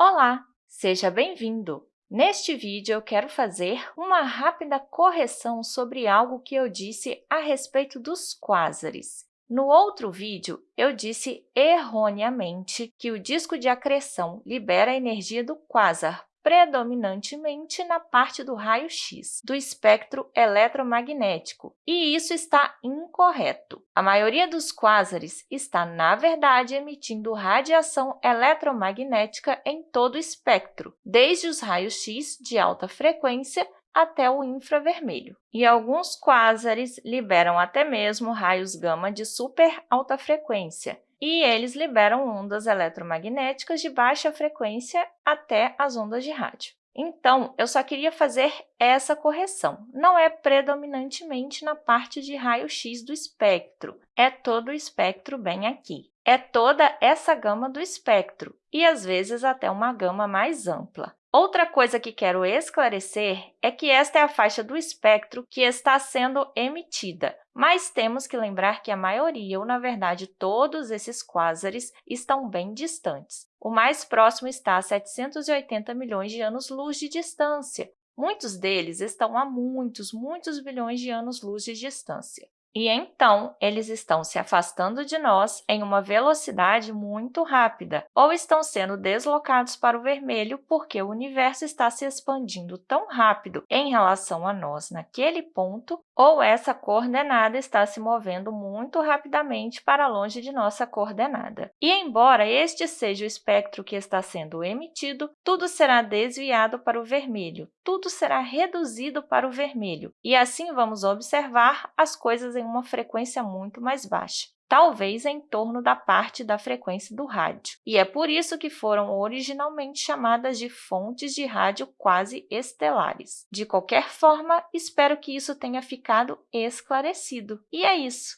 Olá, seja bem-vindo! Neste vídeo, eu quero fazer uma rápida correção sobre algo que eu disse a respeito dos quásares. No outro vídeo, eu disse erroneamente que o disco de acreção libera a energia do quasar predominantemente na parte do raio-x do espectro eletromagnético, e isso está incorreto. A maioria dos quásares está, na verdade, emitindo radiação eletromagnética em todo o espectro, desde os raios-x de alta frequência até o infravermelho. E alguns quásares liberam até mesmo raios gama de super alta frequência, e eles liberam ondas eletromagnéticas de baixa frequência até as ondas de rádio. Então, eu só queria fazer essa correção. Não é predominantemente na parte de raio-x do espectro, é todo o espectro bem aqui. É toda essa gama do espectro, e às vezes até uma gama mais ampla. Outra coisa que quero esclarecer é que esta é a faixa do espectro que está sendo emitida, mas temos que lembrar que a maioria, ou na verdade todos esses quásares, estão bem distantes. O mais próximo está a 780 milhões de anos-luz de distância. Muitos deles estão a muitos, muitos bilhões de anos-luz de distância. E então, eles estão se afastando de nós em uma velocidade muito rápida, ou estão sendo deslocados para o vermelho porque o universo está se expandindo tão rápido em relação a nós naquele ponto, ou essa coordenada está se movendo muito rapidamente para longe de nossa coordenada. E, embora este seja o espectro que está sendo emitido, tudo será desviado para o vermelho, tudo será reduzido para o vermelho, e assim vamos observar as coisas em uma frequência muito mais baixa talvez em torno da parte da frequência do rádio. E é por isso que foram originalmente chamadas de fontes de rádio quase estelares. De qualquer forma, espero que isso tenha ficado esclarecido. E é isso!